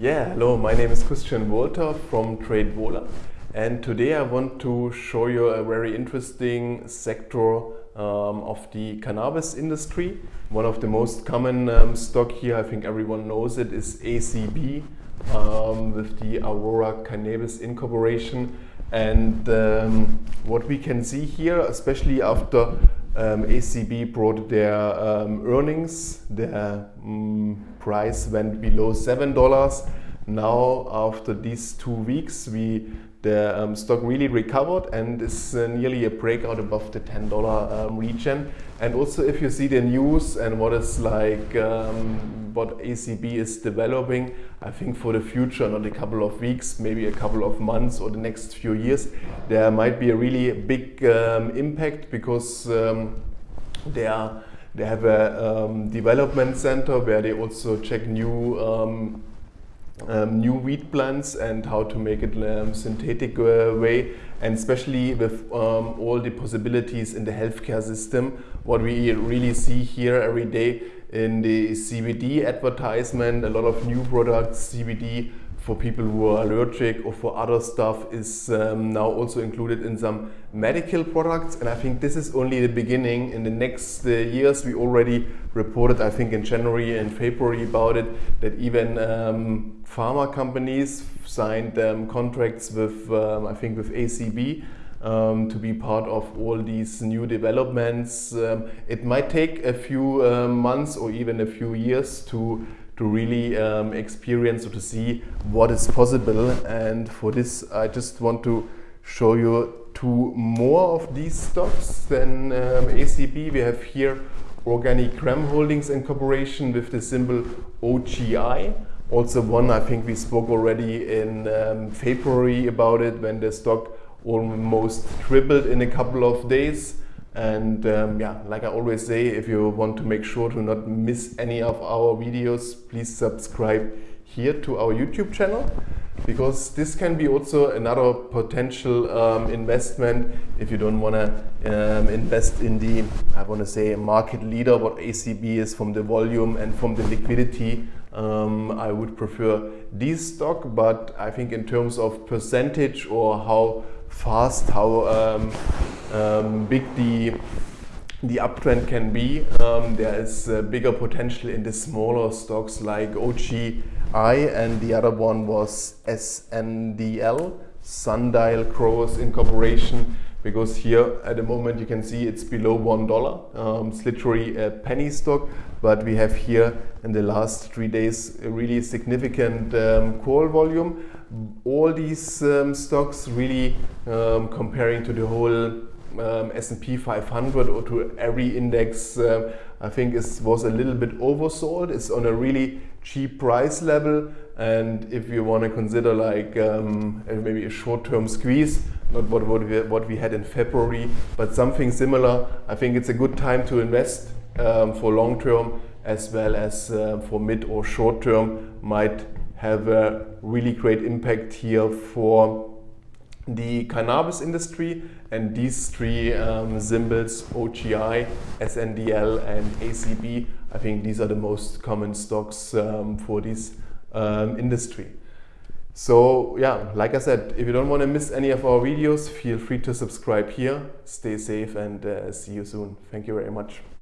Yeah, hello, my name is Christian Wolter from TradeVola and today I want to show you a very interesting sector um, of the cannabis industry. One of the most common um, stock here, I think everyone knows it, is ACB um, with the Aurora Cannabis Incorporation and um, what we can see here, especially after um, ACB brought their um, earnings. Their um, price went below seven dollars. Now, after these two weeks, we the um, stock really recovered and is uh, nearly a breakout above the $10 um, region. And also if you see the news and what is like, um, what ACB is developing, I think for the future, not a couple of weeks, maybe a couple of months or the next few years, there might be a really big um, impact because um, they are they have a um, development center where they also check new um, new wheat plants and how to make it um, synthetic uh, way. And especially with um, all the possibilities in the healthcare system what we really see here every day in the CBD advertisement a lot of new products CBD for people who are allergic or for other stuff is um, now also included in some medical products and I think this is only the beginning. In the next uh, years we already reported I think in January and February about it that even um, pharma companies signed um, contracts with um, I think with ACB um, to be part of all these new developments. Um, it might take a few uh, months or even a few years to to really um, experience or to see what is possible. And for this, I just want to show you two more of these stocks than um, ACB. We have here Organigram Holdings Incorporation with the symbol OGI. Also one, I think we spoke already in um, February about it when the stock almost tripled in a couple of days. And um, yeah, like I always say, if you want to make sure to not miss any of our videos, please subscribe here to our YouTube channel because this can be also another potential um, investment if you don't want to um, invest in the, I want to say, market leader, what ACB is from the volume and from the liquidity. Um, I would prefer this stock, but I think in terms of percentage or how fast, how um, big the the uptrend can be. Um, there is bigger potential in the smaller stocks like OGI and the other one was SNDL, Sundial Growers Incorporation because here at the moment you can see it's below one dollar. Um, it's literally a penny stock, but we have here in the last three days a really significant um, call volume. All these um, stocks really um, comparing to the whole um, S&P 500 or to every index uh, I think it was a little bit oversold. It's on a really cheap price level and if you want to consider like um, maybe a short-term squeeze not what, what, we, what we had in February but something similar I think it's a good time to invest um, for long-term as well as uh, for mid or short-term might have a really great impact here for the cannabis industry and these three um, symbols, OGI, SNDL and ACB, I think these are the most common stocks um, for this um, industry. So yeah, like I said, if you don't want to miss any of our videos, feel free to subscribe here. Stay safe and uh, see you soon. Thank you very much.